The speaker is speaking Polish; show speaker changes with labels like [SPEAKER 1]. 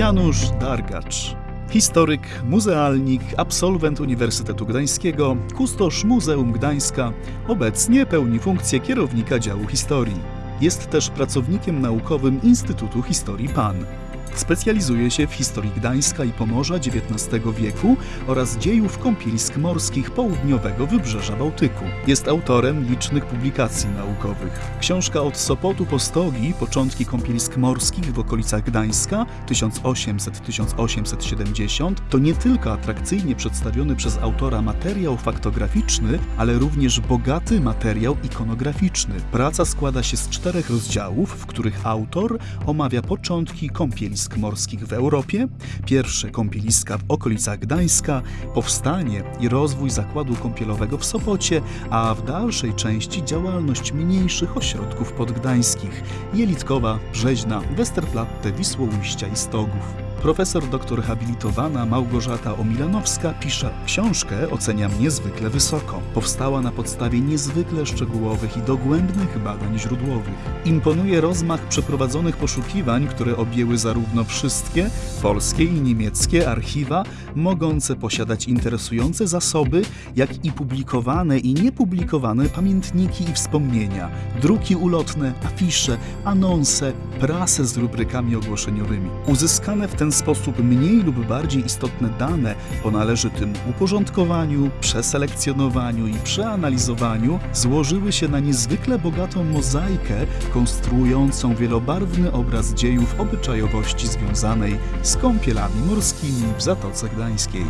[SPEAKER 1] Janusz Dargacz. Historyk, muzealnik, absolwent Uniwersytetu Gdańskiego, kustosz Muzeum Gdańska, obecnie pełni funkcję kierownika działu historii. Jest też pracownikiem naukowym Instytutu Historii PAN. Specjalizuje się w historii Gdańska i Pomorza XIX wieku oraz dziejów kąpielisk morskich południowego wybrzeża Bałtyku. Jest autorem licznych publikacji naukowych. Książka Od Sopotu po Stogi, początki kąpielisk morskich w okolicach Gdańska 1800-1870 to nie tylko atrakcyjnie przedstawiony przez autora materiał faktograficzny, ale również bogaty materiał ikonograficzny. Praca składa się z czterech rozdziałów, w których autor omawia początki kąpielisk morskich w Europie, pierwsze kąpieliska w okolicach Gdańska, powstanie i rozwój zakładu kąpielowego w Sopocie, a w dalszej części działalność mniejszych ośrodków podgdańskich Jelitkowa, Brzeźna, Westerplatte, Wisłoujścia i Stogów. Profesor doktor habilitowana Małgorzata Omilanowska pisze książkę oceniam niezwykle wysoko. Powstała na podstawie niezwykle szczegółowych i dogłębnych badań źródłowych. Imponuje rozmach przeprowadzonych poszukiwań, które objęły zarówno wszystkie polskie i niemieckie archiwa, mogące posiadać interesujące zasoby, jak i publikowane i niepublikowane pamiętniki i wspomnienia, druki ulotne, afisze, anonse, prasę z rubrykami ogłoszeniowymi. Uzyskane w ten sposób mniej lub bardziej istotne dane po należytym uporządkowaniu, przeselekcjonowaniu i przeanalizowaniu złożyły się na niezwykle bogatą mozaikę konstruującą wielobarwny obraz dziejów obyczajowości związanej z kąpielami morskimi w Zatoce Gdańskiej.